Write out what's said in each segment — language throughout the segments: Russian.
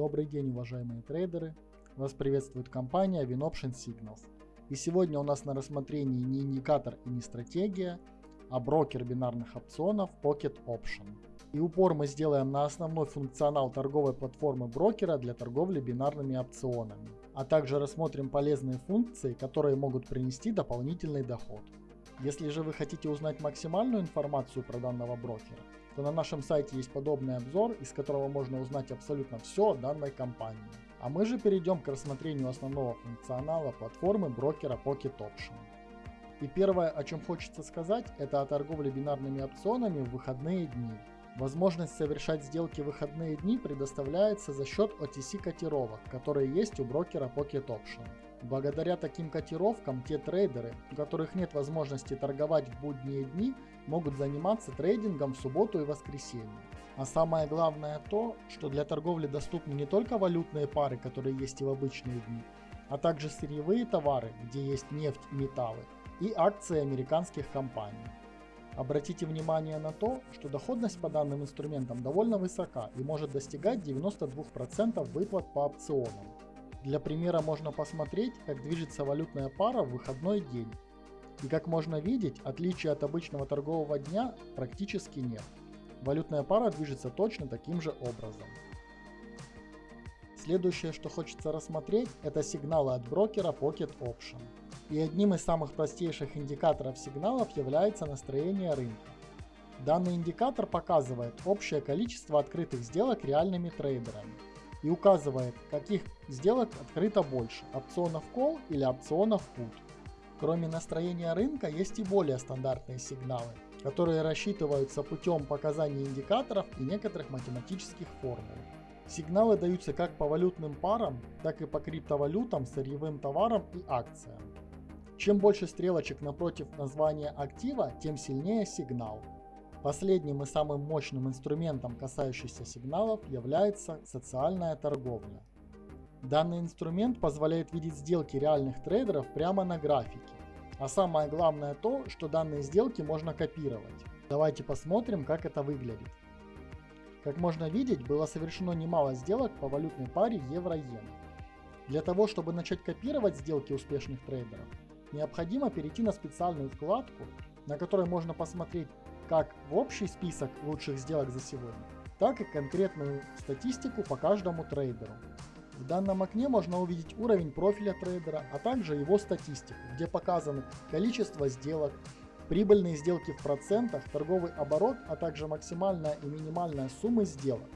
Добрый день, уважаемые трейдеры! Вас приветствует компания WinOption Signals. И сегодня у нас на рассмотрении не индикатор и не стратегия, а брокер бинарных опционов Pocket Option. И упор мы сделаем на основной функционал торговой платформы брокера для торговли бинарными опционами. А также рассмотрим полезные функции, которые могут принести дополнительный доход. Если же вы хотите узнать максимальную информацию про данного брокера, то на нашем сайте есть подобный обзор, из которого можно узнать абсолютно все о данной компании. А мы же перейдем к рассмотрению основного функционала платформы брокера Pocket Option. И первое, о чем хочется сказать, это о торговле бинарными опционами в выходные дни. Возможность совершать сделки в выходные дни предоставляется за счет OTC котировок, которые есть у брокера Pocket Option. Благодаря таким котировкам те трейдеры, у которых нет возможности торговать в будние дни, могут заниматься трейдингом в субботу и воскресенье. А самое главное то, что для торговли доступны не только валютные пары, которые есть и в обычные дни, а также сырьевые товары, где есть нефть и металлы, и акции американских компаний. Обратите внимание на то, что доходность по данным инструментам довольно высока и может достигать 92% выплат по опционам. Для примера можно посмотреть, как движется валютная пара в выходной день. И как можно видеть, отличия от обычного торгового дня практически нет. Валютная пара движется точно таким же образом. Следующее, что хочется рассмотреть, это сигналы от брокера Pocket Option. И одним из самых простейших индикаторов сигналов является настроение рынка. Данный индикатор показывает общее количество открытых сделок реальными трейдерами и указывает, каких сделок открыто больше – опционов Call или опционов Put. Кроме настроения рынка есть и более стандартные сигналы, которые рассчитываются путем показания индикаторов и некоторых математических формул. Сигналы даются как по валютным парам, так и по криптовалютам, сырьевым товарам и акциям. Чем больше стрелочек напротив названия актива, тем сильнее сигнал. Последним и самым мощным инструментом, касающимся сигналов, является социальная торговля. Данный инструмент позволяет видеть сделки реальных трейдеров прямо на графике. А самое главное то, что данные сделки можно копировать. Давайте посмотрим, как это выглядит. Как можно видеть, было совершено немало сделок по валютной паре евро-иена. Для того, чтобы начать копировать сделки успешных трейдеров, необходимо перейти на специальную вкладку, на которой можно посмотреть как в общий список лучших сделок за сегодня, так и конкретную статистику по каждому трейдеру. В данном окне можно увидеть уровень профиля трейдера, а также его статистику, где показаны количество сделок, прибыльные сделки в процентах, торговый оборот, а также максимальная и минимальная суммы сделок.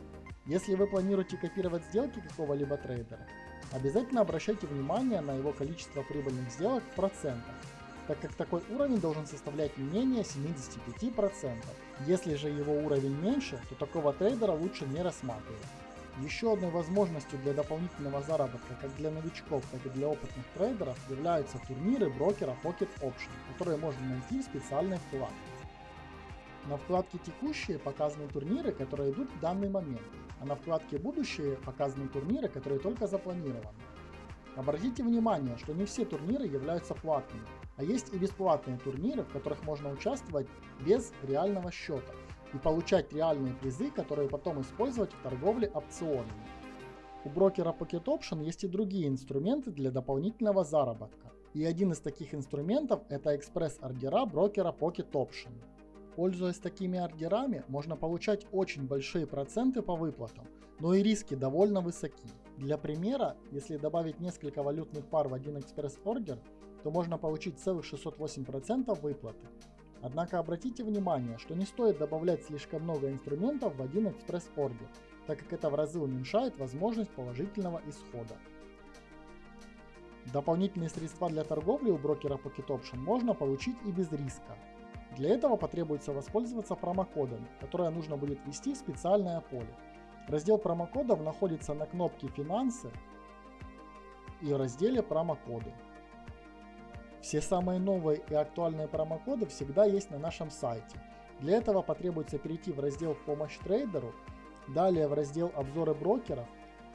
Если вы планируете копировать сделки какого-либо трейдера, обязательно обращайте внимание на его количество прибыльных сделок в процентах так как такой уровень должен составлять не менее 75%. Если же его уровень меньше, то такого трейдера лучше не рассматривать. Еще одной возможностью для дополнительного заработка как для новичков, так и для опытных трейдеров являются турниры брокера Pocket Option, которые можно найти в специальной вкладке. На вкладке «Текущие» показаны турниры, которые идут в данный момент, а на вкладке «Будущие» показаны турниры, которые только запланированы. Обратите внимание, что не все турниры являются платными, а есть и бесплатные турниры, в которых можно участвовать без реального счета и получать реальные призы, которые потом использовать в торговле опционами. У брокера Pocket Option есть и другие инструменты для дополнительного заработка. И один из таких инструментов это экспресс-ордера брокера Pocket Option. Пользуясь такими ордерами, можно получать очень большие проценты по выплатам, но и риски довольно высоки. Для примера, если добавить несколько валютных пар в один экспресс-ордер, то можно получить целых 608% выплаты. Однако обратите внимание, что не стоит добавлять слишком много инструментов в один экспресс-ордер, так как это в разы уменьшает возможность положительного исхода. Дополнительные средства для торговли у брокера Pocket Option можно получить и без риска. Для этого потребуется воспользоваться промокодами, которые нужно будет ввести в специальное поле. Раздел промокодов находится на кнопке «Финансы» и в разделе «Промокоды». Все самые новые и актуальные промокоды всегда есть на нашем сайте. Для этого потребуется перейти в раздел «Помощь трейдеру», далее в раздел «Обзоры брокеров»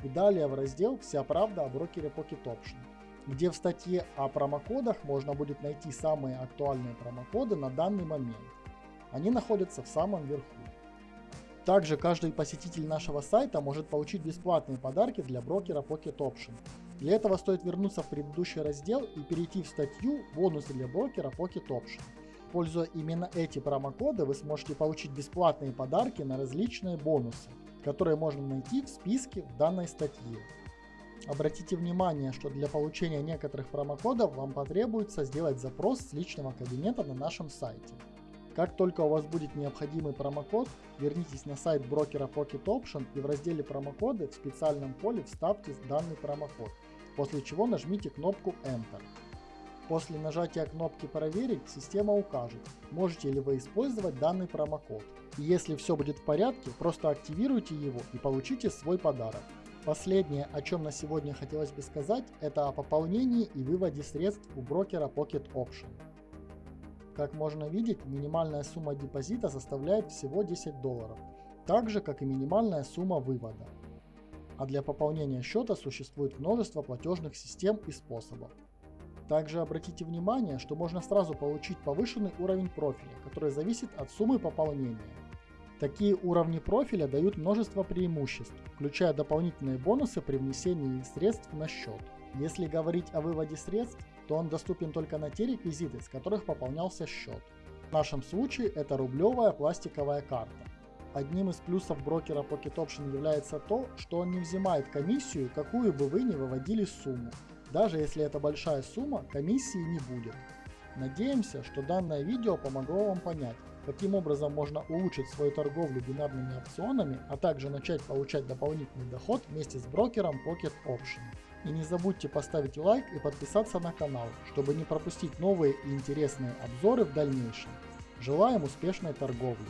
и далее в раздел «Вся правда о брокере Pocket Option», где в статье о промокодах можно будет найти самые актуальные промокоды на данный момент. Они находятся в самом верху. Также каждый посетитель нашего сайта может получить бесплатные подарки для брокера Pocket Option. Для этого стоит вернуться в предыдущий раздел и перейти в статью «Бонусы для брокера Pocket Option». Используя именно эти промокоды, вы сможете получить бесплатные подарки на различные бонусы, которые можно найти в списке в данной статье. Обратите внимание, что для получения некоторых промокодов вам потребуется сделать запрос с личного кабинета на нашем сайте. Как только у вас будет необходимый промокод, вернитесь на сайт брокера Pocket Option и в разделе промокоды в специальном поле вставьте данный промокод, после чего нажмите кнопку Enter. После нажатия кнопки «Проверить» система укажет, можете ли вы использовать данный промокод. И если все будет в порядке, просто активируйте его и получите свой подарок. Последнее, о чем на сегодня хотелось бы сказать, это о пополнении и выводе средств у брокера Pocket Option. Как можно видеть, минимальная сумма депозита составляет всего 10 долларов, так же как и минимальная сумма вывода. А для пополнения счета существует множество платежных систем и способов. Также обратите внимание, что можно сразу получить повышенный уровень профиля, который зависит от суммы пополнения. Такие уровни профиля дают множество преимуществ, включая дополнительные бонусы при внесении средств на счет. Если говорить о выводе средств, то он доступен только на те реквизиты, с которых пополнялся счет. В нашем случае это рублевая пластиковая карта. Одним из плюсов брокера Pocket Option является то, что он не взимает комиссию, какую бы вы ни выводили сумму. Даже если это большая сумма, комиссии не будет. Надеемся, что данное видео помогло вам понять, каким образом можно улучшить свою торговлю бинарными опционами, а также начать получать дополнительный доход вместе с брокером Pocket Option. И не забудьте поставить лайк и подписаться на канал, чтобы не пропустить новые и интересные обзоры в дальнейшем. Желаем успешной торговли!